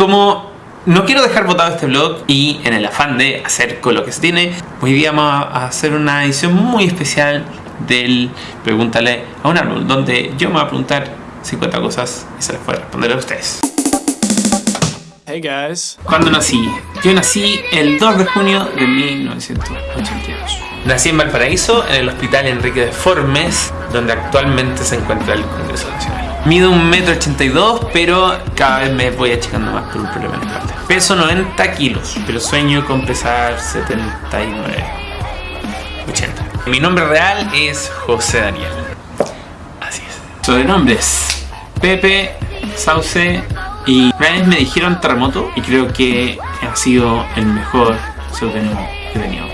Como no quiero dejar botado este vlog y en el afán de hacer con lo que se tiene, hoy día vamos a hacer una edición muy especial del Pregúntale a un árbol, donde yo me voy a preguntar 50 cosas y se las voy a responder a ustedes. Hey guys. ¿Cuándo nací? Yo nací el 2 de junio de 1982. Nací en Valparaíso, en el Hospital Enrique de Formes, donde actualmente se encuentra el Congreso Nacional. Mido 1,82m, pero cada vez me voy achicando más por un problema en la espalda. Peso 90 kilos, pero sueño con pesar 79, 80. Mi nombre real es José Daniel. Así es. Sobrenombres. Pepe, Sauce y una vez me dijeron terremoto y creo que ha sido el mejor sobrenombre que he tenido.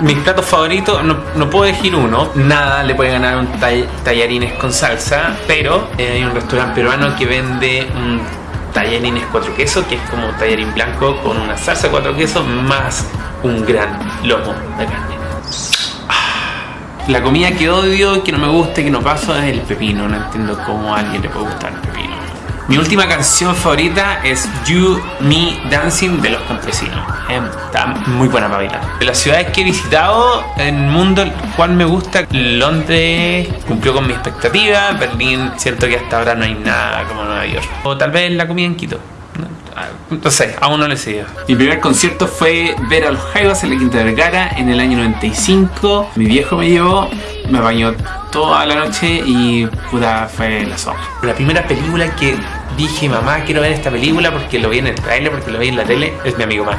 Mis platos favoritos, no, no, puedo elegir uno, nada le puede ganar un tallarines con salsa, pero eh, hay un restaurante peruano que vende un tallarines cuatro quesos, que es como tallarín blanco con una salsa cuatro quesos más un gran lomo de carne. Ah, la comida que odio, que no me gusta, que no paso es el pepino, no entiendo cómo a alguien le puede gustar el pepino. Mi última canción favorita es You, Me, Dancing de Los Campesinos. Está muy buena para bailar. De las ciudades que he visitado, en el mundo, cual me gusta, Londres cumplió con mi expectativa, Berlín siento que hasta ahora no hay nada como Nueva York. O tal vez la comida en Quito. No sé, aún no le he Mi primer concierto fue ver a los Jaivas en la Quinta Vergara en el año 95. Mi viejo me llevó, me bañó toda la noche y puta fue la zona. La primera película que dije, mamá, quiero ver esta película porque lo vi en el trailer, porque lo vi en la tele, es mi amigo Mac.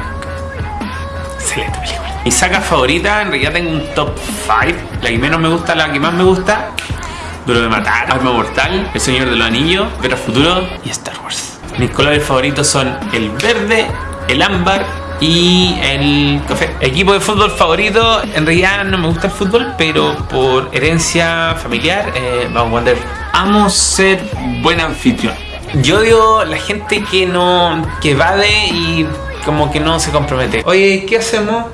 Excelente película. Mi saga favorita, en realidad tengo un top 5. La que menos me gusta, la que más me gusta, Duro de Matar, Arma Mortal, El Señor de los Anillos, Ver Futuro y Star Wars. Mis colores favoritos son el verde, el ámbar y el. Equipo de fútbol favorito, en realidad no me gusta el fútbol, pero por herencia familiar, eh, vamos a Wander. Amo ser buen anfitrión. Yo odio la gente que no, que evade y como que no se compromete. Oye, ¿qué hacemos?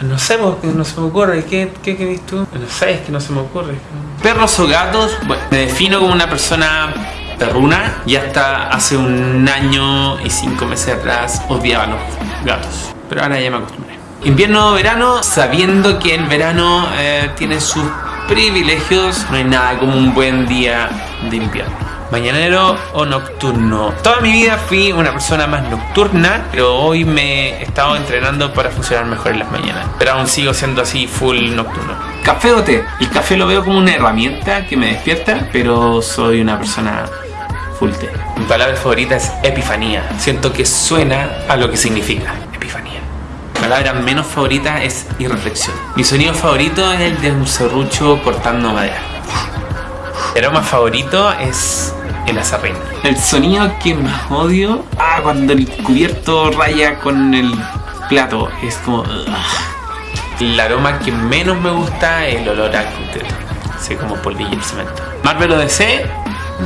No sé, no se me ocurre. ¿Qué, qué querés tú? No sé, es que no se me ocurre. Perros o gatos, bueno, me defino como una persona perruna y hasta hace un año y cinco meses atrás odiaba los gatos. Pero ahora ya me acostumbré. Invierno o verano, sabiendo que el verano eh, tiene sus privilegios, no hay nada como un buen día de invierno mañanero o nocturno. Toda mi vida fui una persona más nocturna, pero hoy me he estado entrenando para funcionar mejor en las mañanas. Pero aún sigo siendo así full nocturno. ¿Café o té? El café lo veo como una herramienta que me despierta, pero soy una persona full té. Mi palabra favorita es epifanía. Siento que suena a lo que significa. Mi palabra menos favorita es irreflexión. Mi sonido favorito es el de un serrucho cortando madera. El aroma favorito es el azarrín. El sonido que más odio, ah, cuando el cubierto raya con el plato, es como... El aroma que menos me gusta es el olor a concreto, así como polvillo y cemento. Marvel o DC,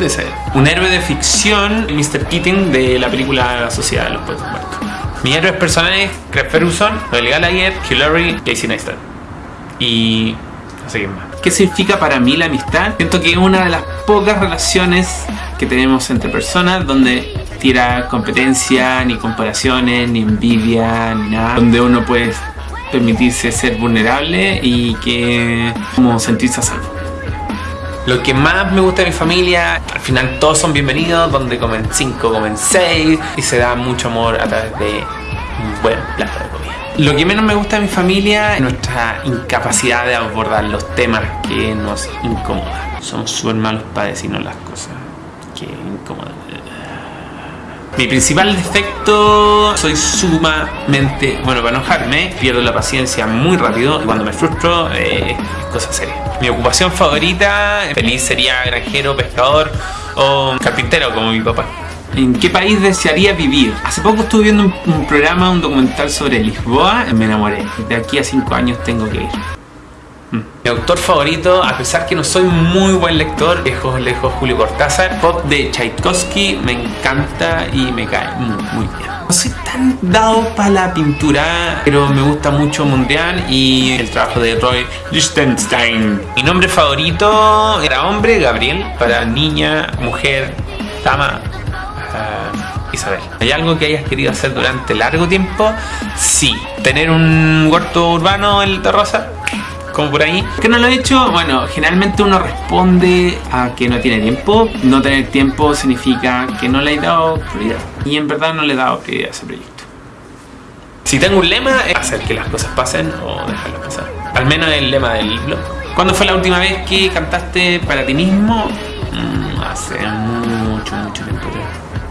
DC. Un héroe de ficción, Mr. Keating de la película La Sociedad de los Poetas Muertos. Mis héroes personales, Craig Ferguson, Noel Gallagher, Hillary, Casey Neistat. Y no sé quién más. ¿Qué significa para mí la amistad? Siento que es una de las pocas relaciones que tenemos entre personas donde tira competencia, ni comparaciones, ni envidia, ni nada. Donde uno puede permitirse ser vulnerable y que como sentirse a salvo. Lo que más me gusta de mi familia, al final todos son bienvenidos, donde comen 5, comen 6 y se da mucho amor a través de un buen plato de comida. Lo que menos me gusta de mi familia es nuestra incapacidad de abordar los temas que nos incomodan. Somos súper malos para decirnos las cosas que incomodan. Mi principal defecto, soy sumamente, bueno, para enojarme, pierdo la paciencia muy rápido y cuando me frustro eh, es cosa seria. Mi ocupación favorita, feliz sería granjero, pescador o carpintero como mi papá. ¿En qué país desearía vivir? Hace poco estuve viendo un, programa, un documental sobre Lisboa y me enamoré. De aquí a 5 años tengo que ir. Mi autor favorito, a pesar que no soy muy buen lector, lejos, lejos Julio Cortázar. Pop de Tchaikovsky me encanta y me cae muy, muy bien. No soy tan dado para la pintura, pero me gusta mucho Mondrian y el trabajo de Roy Lichtenstein. Mi nombre favorito era hombre, Gabriel, para niña, mujer, dama, Isabel. ¿Hay algo que hayas querido hacer durante largo tiempo? Sí. ¿Tener un huerto urbano en el Rosa? Como por ahí. ¿Qué no lo he hecho? Bueno, generalmente uno responde a que no tiene tiempo. No tener tiempo significa que no le he dado prioridad. Y en verdad no le he dado prioridad a ese proyecto. Si tengo un lema es hacer que las cosas pasen o dejarlas pasar. Al menos el lema del blog. ¿Cuándo fue la última vez que cantaste para ti mismo? Mm, hace mucho, mucho tiempo.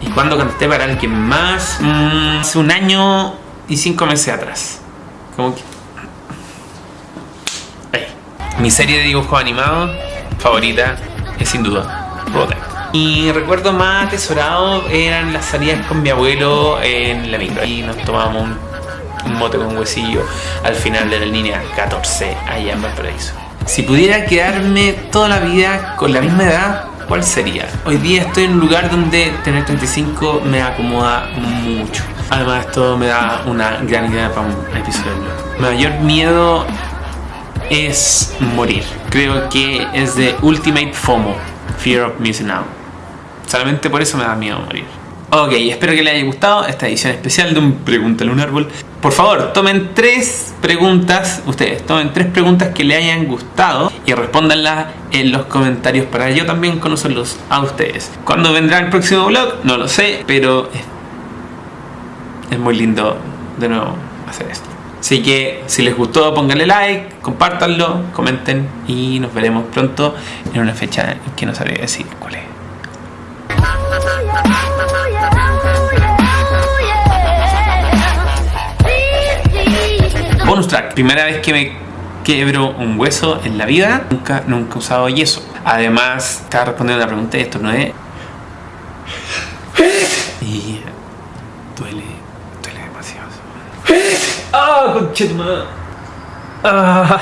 ¿Y cuándo canté para alguien más? Mm, hace un año y cinco meses atrás. Como que... Mi serie de dibujos animados favorita es sin duda Robotech. Mi recuerdo más atesorado eran las salidas con mi abuelo en la micro. Y nos tomábamos un, un mote con huesillo al final de la línea 14 allá en Valparaíso. Si pudiera quedarme toda la vida con la misma edad, ¿cuál sería? Hoy día estoy en un lugar donde tener 35 me acomoda mucho. Además esto me da una gran idea para un episodio. Mi mayor miedo es morir. Creo que es de Ultimate FOMO, Fear of Missing Out. Solamente por eso me da miedo morir. Ok, espero que les haya gustado esta edición especial de un Pregúntale un árbol. Por favor, tomen tres preguntas, ustedes, tomen tres preguntas que le hayan gustado y respóndanlas en los comentarios para yo también conocerlos a ustedes. ¿Cuándo vendrá el próximo vlog? No lo sé, pero es muy lindo de nuevo hacer esto. Así que si les gustó pónganle like, compártanlo, comenten y nos veremos pronto en una fecha que no sabría decir cuál es. Bonus track, primera vez que me quebro un hueso en la vida, nunca, nunca he usado yeso. Además, estaba respondiendo a la pregunta y esto no es... Y duele, duele demasiado. ¡Ah, conchetumada! ¡Ah!